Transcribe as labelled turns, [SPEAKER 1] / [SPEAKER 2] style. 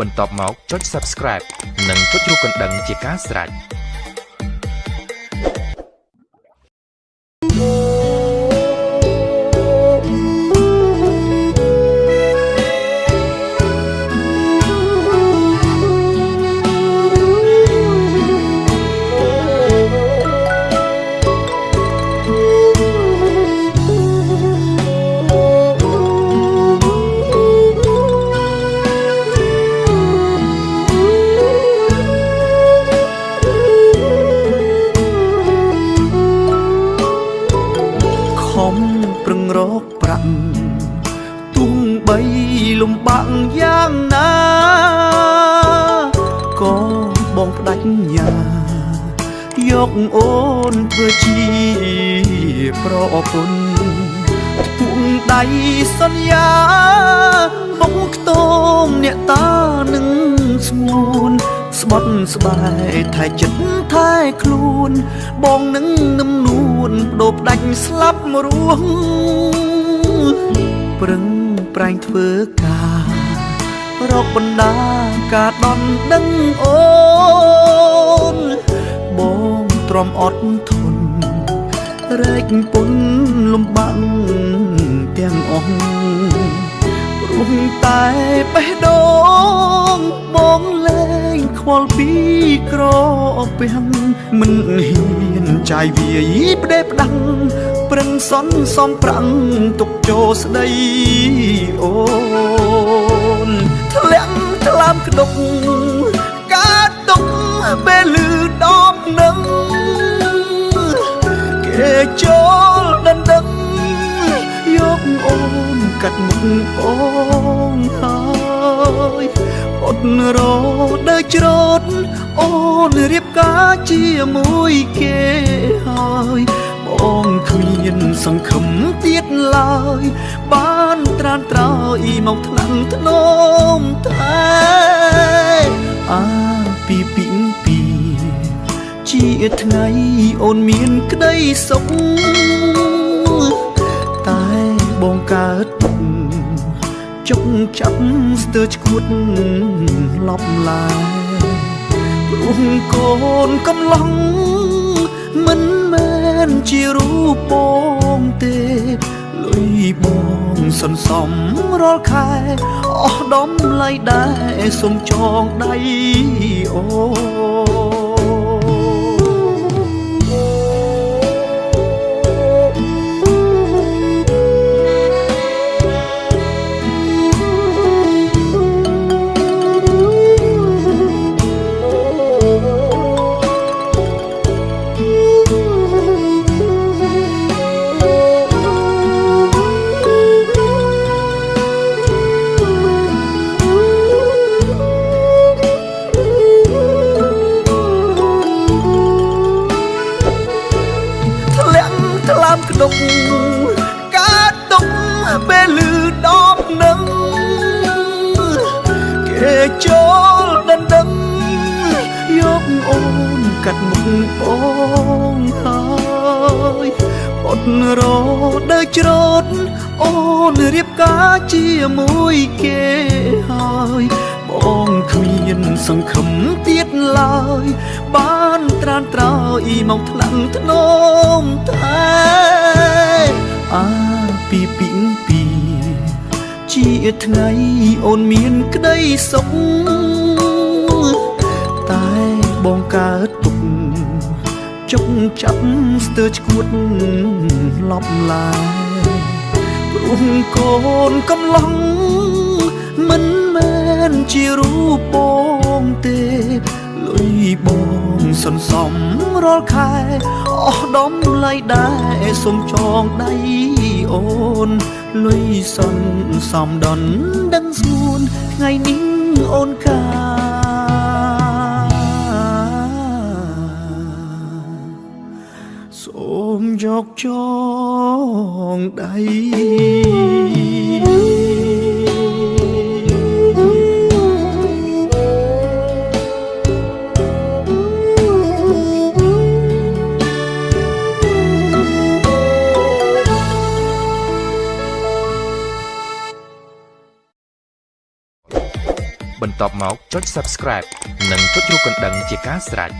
[SPEAKER 1] បន្ទាប់មកចុច Subscribe និងចុចរូបកណ្ដឹងជាការស្រេច
[SPEAKER 2] ខំប្រឹងរកប្រាក់ទុំបីលំបាក់យ៉ាងណាក៏បងផ្ដាច់ញាយកអូនធ្វើជាប្រពន្ធពុំដៃសន្យាមកខ្ទមអ្នកតានឹងស្ងួនស្បត់ស្បែកថែចិត្តថែខ្លួន បងនឹងនឹមនួន បដូរផ្ដាច់ស្លាប់រស់ប្រឹងប្រែងធ្វើការរកបណ្ដាការដន់ដឹងអូនបងទ្រាំអត់ធន់រែកពុនលំបាំងទាំងអស់ព្រោះ តែបេះដូងបងលែងខ្វល់ពីក្រពាំងមិនហ៊ានចាយវាយផ្ដេផ្ដាំងប្រឹងសន់សំប្រាំងទុកចូលស្ដីអូនធ្លាក់ថ្លើមក្តុកការទុកពេលលឺដបនឹងគេចូលដណ្ដឹងយកអូនកាត់មុខបងហើយ អត់រដើច្រត់អូនរៀបការជាមួយគេហើយបងគ្មានសង្ឃឹមទៀតឡើយ បានត្រានត្រោយមកថ្នាំងធ្នមតែអាពីពីងពីជាថ្ងៃអូនមានក្តីសុខតែបងកើត ទុកចុកចាប់ស្ទើរឈួតលប់ឡាយព្រោះកូនកំឡុងមិនមែនជារូបបងទេលុយបងសន្សំរាល់ខែអស់ដំឡៃដែរសុំចងដៃអូ ក្តុកកើតទុកពេលលឺដបនឹងគេចូលដណ្ដឹងយកអូនកាត់មុខបងហើយអត់រដើច្រត់អូនរៀបការជាមួយគេហើយបងគ្មានសង្ឃឹមទៀតឡើយ បានត្រានត្រោយមកថ្នាំងធ្នមតែ អាពីពីងពីជាថ្ងៃអូនមានក្តីសុខតែបងកើតទុកចុកចាប់ស្ទើរឈួតលប់ឡាយព្រោះកូនកំឡុងមិនមែនជារូបបងទេលុយ បងសន្សំរាល់ខែអស់ដំឡៃដែរសុំចងដៃអូនលុយសន្សំដនដឹងស្ងួនថ្ងៃនេះអូនកាសូមយកចងដៃ
[SPEAKER 1] បន្ទាប់មកចុច Subscribe និងចុចរូបកណ្ដឹងជាការស្រេច